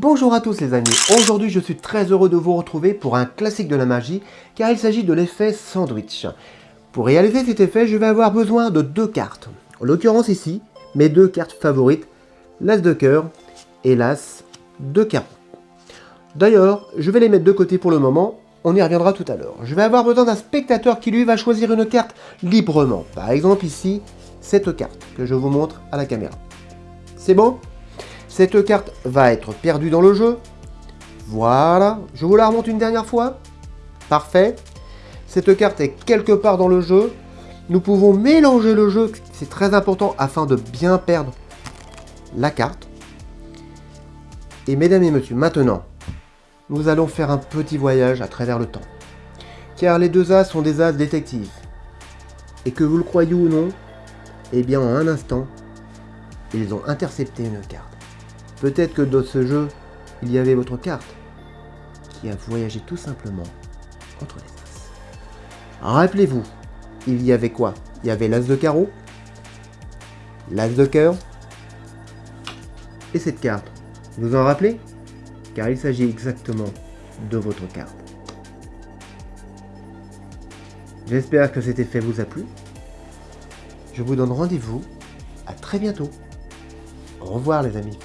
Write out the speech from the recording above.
Bonjour à tous les amis, aujourd'hui je suis très heureux de vous retrouver pour un classique de la magie car il s'agit de l'effet sandwich. Pour réaliser cet effet, je vais avoir besoin de deux cartes. En l'occurrence ici, mes deux cartes favorites, l'As de cœur et l'As de carreau. D'ailleurs, je vais les mettre de côté pour le moment, on y reviendra tout à l'heure. Je vais avoir besoin d'un spectateur qui lui va choisir une carte librement. Par exemple ici, cette carte que je vous montre à la caméra. C'est bon? Cette carte va être perdue dans le jeu. Voilà, je vous la remonte une dernière fois. Parfait. Cette carte est quelque part dans le jeu. Nous pouvons mélanger le jeu, c'est très important afin de bien perdre la carte. Et mesdames et messieurs, maintenant, nous allons faire un petit voyage à travers le temps. Car les deux As sont des As détectives. Et que vous le croyez ou non, eh bien en un instant, ils ont intercepté une carte. Peut-être que dans ce jeu, il y avait votre carte, qui a voyagé tout simplement entre les As. Rappelez-vous, il y avait quoi? Il y avait l'As de carreau, l'As de cœur, et cette carte. Vous en rappelez? Car il s'agit exactement de votre carte. J'espère que cet effet vous a plu. Je vous donne rendez-vous à très bientôt. Au revoir les amis.